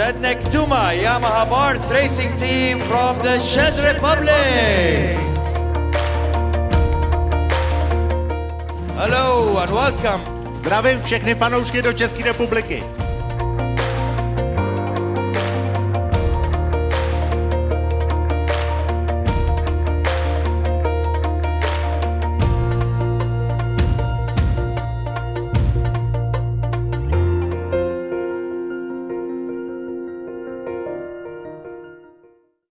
Yamaha, Yamaha Barth Racing Team from the Czech Republic. Hello and welcome. Zdravím všechny fanoušky do České republiky.